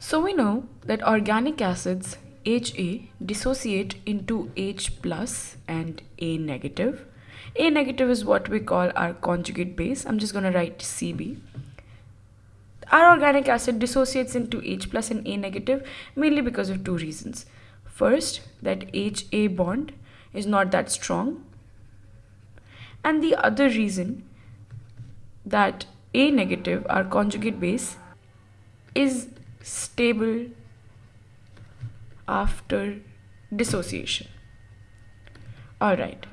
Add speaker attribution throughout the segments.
Speaker 1: So we know that organic acids HA dissociate into H plus and A negative. A negative is what we call our conjugate base. I'm just going to write CB. Our organic acid dissociates into H plus and A negative mainly because of two reasons. First, that HA bond is not that strong. And the other reason that A negative, our conjugate base, is stable after dissociation. Alright.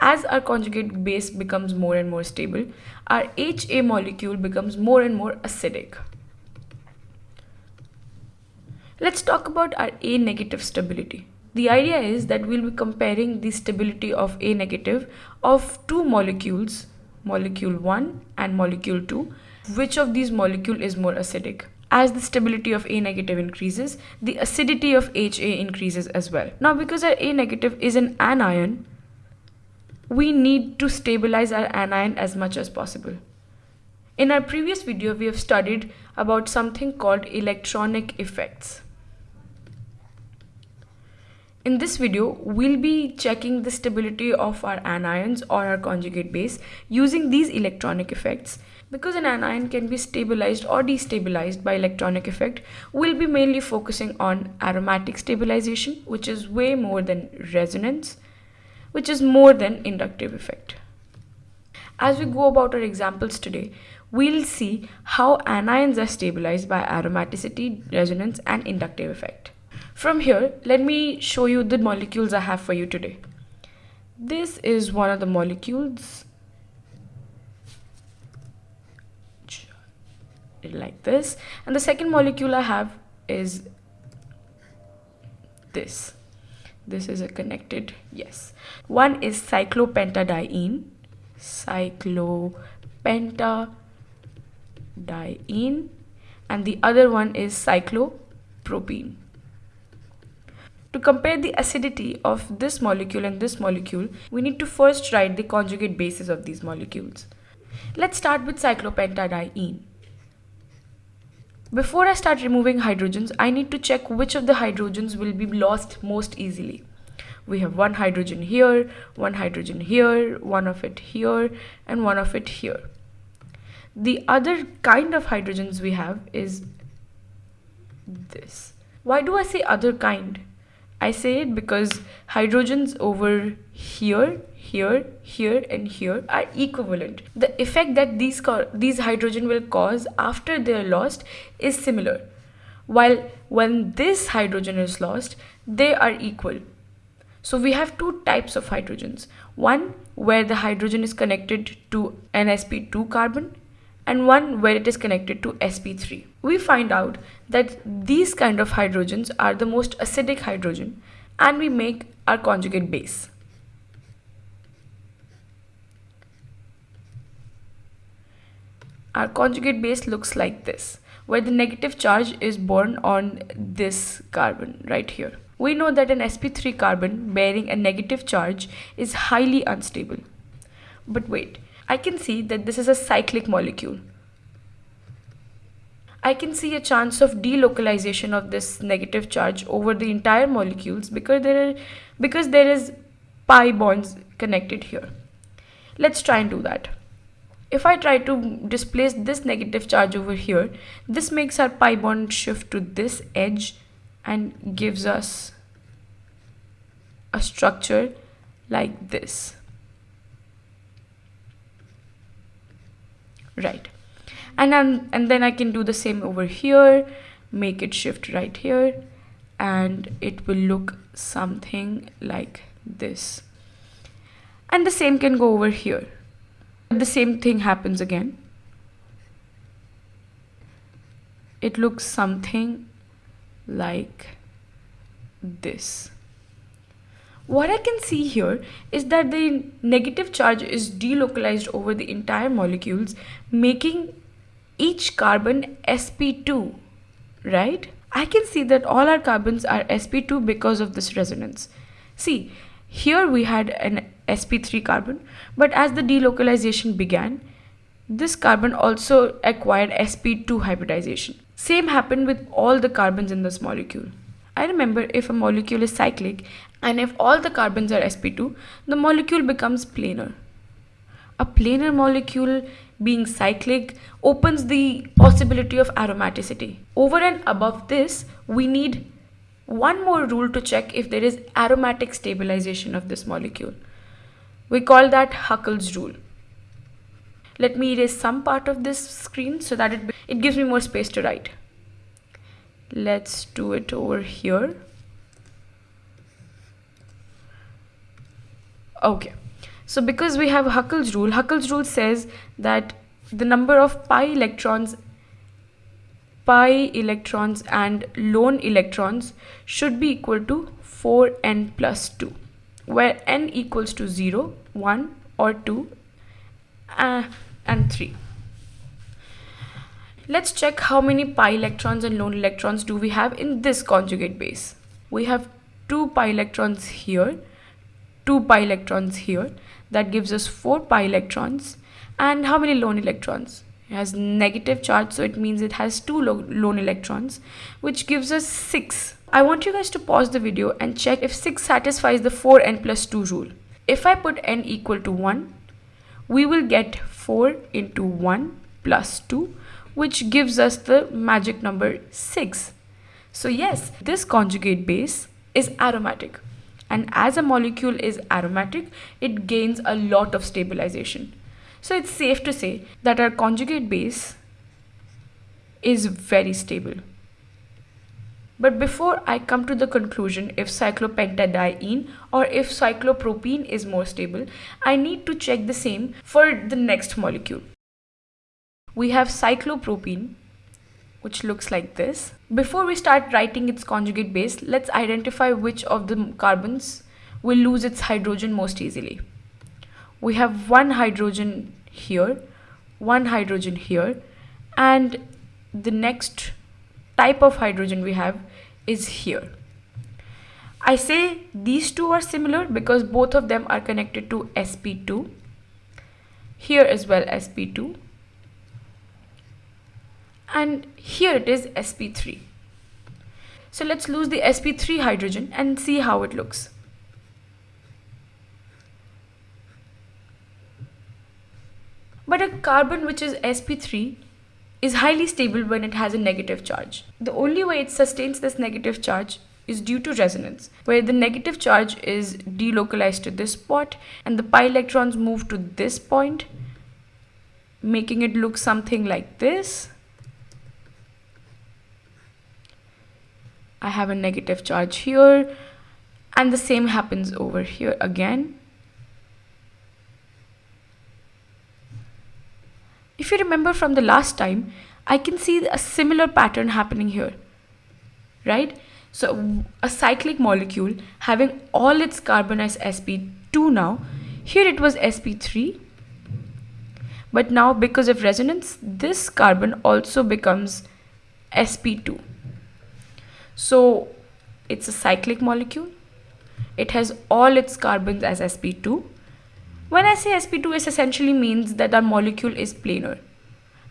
Speaker 1: As our conjugate base becomes more and more stable, our HA molecule becomes more and more acidic. Let's talk about our A negative stability. The idea is that we'll be comparing the stability of A negative of two molecules, molecule 1 and molecule 2, which of these molecule is more acidic. As the stability of A negative increases, the acidity of HA increases as well. Now because our A negative is an anion, we need to stabilize our anion as much as possible. In our previous video, we have studied about something called electronic effects. In this video, we'll be checking the stability of our anions or our conjugate base using these electronic effects. Because an anion can be stabilized or destabilized by electronic effect, we'll be mainly focusing on aromatic stabilization, which is way more than resonance, which is more than inductive effect. As we go about our examples today, we'll see how anions are stabilized by aromaticity, resonance, and inductive effect. From here, let me show you the molecules I have for you today. This is one of the molecules like this. And the second molecule I have is this. This is a connected yes. One is cyclopentadiene. Cyclopentadiene. And the other one is cyclopropene. To compare the acidity of this molecule and this molecule, we need to first write the conjugate bases of these molecules. Let's start with cyclopentadiene. Before I start removing hydrogens, I need to check which of the hydrogens will be lost most easily. We have one hydrogen here, one hydrogen here, one of it here, and one of it here. The other kind of hydrogens we have is this. Why do I say other kind? I say it because hydrogens over here, here, here and here are equivalent. The effect that these, these hydrogen will cause after they are lost is similar. While when this hydrogen is lost, they are equal. So we have two types of hydrogens. One where the hydrogen is connected to an sp2 carbon and one where it is connected to sp3. We find out that these kind of hydrogens are the most acidic hydrogen and we make our conjugate base. Our conjugate base looks like this, where the negative charge is born on this carbon right here. We know that an sp3 carbon bearing a negative charge is highly unstable. But wait, I can see that this is a cyclic molecule. I can see a chance of delocalization of this negative charge over the entire molecules because there are because there is pi bonds connected here. Let's try and do that. If I try to displace this negative charge over here, this makes our pi bond shift to this edge and gives us a structure like this. Right. And and then I can do the same over here make it shift right here and it will look something like this. And the same can go over here the same thing happens again it looks something like this what I can see here is that the negative charge is delocalized over the entire molecules making each carbon sp2, right? I can see that all our carbons are sp2 because of this resonance. See, here we had an sp3 carbon, but as the delocalization began, this carbon also acquired sp2 hybridization. Same happened with all the carbons in this molecule. I remember if a molecule is cyclic and if all the carbons are sp2, the molecule becomes planar. A planar molecule being cyclic opens the possibility of aromaticity. Over and above this, we need one more rule to check if there is aromatic stabilization of this molecule. We call that Huckel's rule. Let me erase some part of this screen so that it, it gives me more space to write. Let's do it over here. Okay. So because we have Huckel's rule, Huckel's rule says that the number of pi electrons pi electrons and lone electrons should be equal to 4n plus 2 where n equals to 0, 1 or 2 uh, and 3. Let's check how many pi electrons and lone electrons do we have in this conjugate base. We have 2 pi electrons here, 2 pi electrons here. That gives us 4 pi electrons. And how many lone electrons? It has negative charge, so it means it has 2 lone electrons, which gives us 6. I want you guys to pause the video and check if 6 satisfies the 4n plus 2 rule. If I put n equal to 1, we will get 4 into 1 plus 2 which gives us the magic number 6. So yes, this conjugate base is aromatic and as a molecule is aromatic, it gains a lot of stabilization. So it's safe to say that our conjugate base is very stable. But before I come to the conclusion if cyclopentadiene or if cyclopropene is more stable, I need to check the same for the next molecule. We have cyclopropene, which looks like this. Before we start writing its conjugate base, let's identify which of the carbons will lose its hydrogen most easily. We have one hydrogen here, one hydrogen here, and the next type of hydrogen we have is here. I say these two are similar because both of them are connected to sp2. Here as well sp2. And here it is sp3. So let's lose the sp3 hydrogen and see how it looks. But a carbon which is sp3 is highly stable when it has a negative charge. The only way it sustains this negative charge is due to resonance, where the negative charge is delocalized to this spot and the pi electrons move to this point, making it look something like this. I have a negative charge here and the same happens over here again. If you remember from the last time, I can see a similar pattern happening here, right? So a cyclic molecule having all its carbon as sp2 now, here it was sp3, but now because of resonance, this carbon also becomes sp2. So it's a cyclic molecule. It has all its carbons as sp2 when I say sp2, it essentially means that our molecule is planar.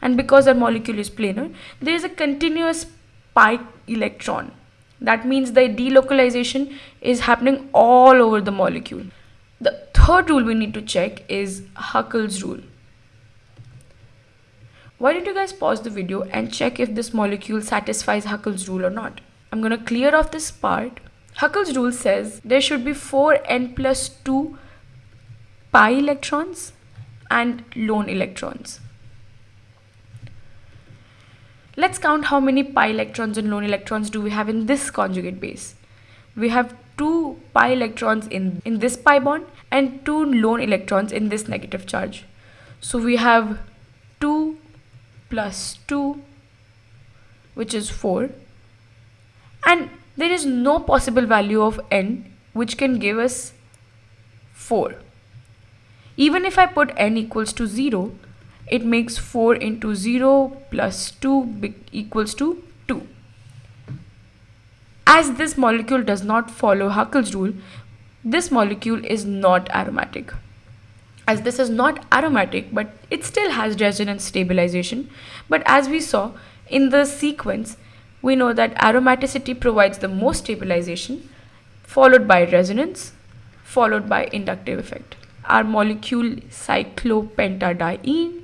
Speaker 1: And because our molecule is planar, there is a continuous pi electron. That means the delocalization is happening all over the molecule. The third rule we need to check is Huckel's rule. Why don't you guys pause the video and check if this molecule satisfies Huckel's rule or not. I'm going to clear off this part. Huckel's rule says there should be 4n plus 2 pi electrons and lone electrons. Let's count how many pi electrons and lone electrons do we have in this conjugate base. We have two pi electrons in, in this pi bond and two lone electrons in this negative charge. So we have 2 plus 2 which is 4 and there is no possible value of n which can give us 4. Even if I put n equals to 0, it makes 4 into 0 plus 2 equals to 2. As this molecule does not follow Huckel's rule, this molecule is not aromatic. as this is not aromatic but it still has resonance stabilization but as we saw in the sequence we know that aromaticity provides the most stabilization followed by resonance followed by inductive effect our molecule cyclopentadiene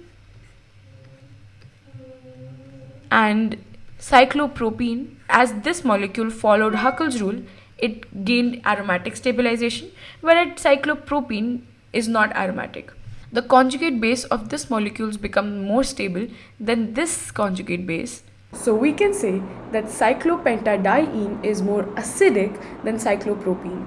Speaker 1: and cyclopropene as this molecule followed Huckel's rule it gained aromatic stabilization whereas cyclopropene is not aromatic. The conjugate base of this molecules become more stable than this conjugate base. So we can say that cyclopentadiene is more acidic than cyclopropene.